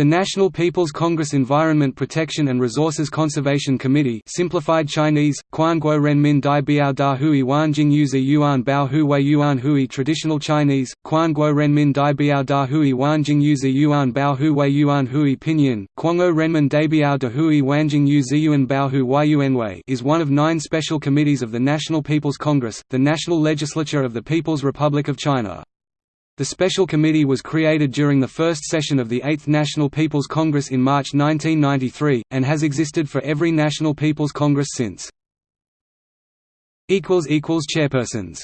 The National People's Congress Environment Protection and Resources Conservation Committee simplified Chinese, Quanguo Renmin Dai Biao Da Hui Yuzi Yuan Bao Hu Wei Yuan Hui Traditional Chinese, Quanguo Renmin Dai Biao Da Hui Yuzi Yuan Bao Hu Wei Yuan Hui Pinyin, Quango Renmin Dai Biao Da Hui Yuzi Yuan Bao Hu Wei Yuan Wei is one of nine special committees of the National People's Congress, the national legislature of the People's Republic of China. The Special Committee was created during the first session of the Eighth National People's Congress in March 1993, and has existed for every National People's Congress since. Chairpersons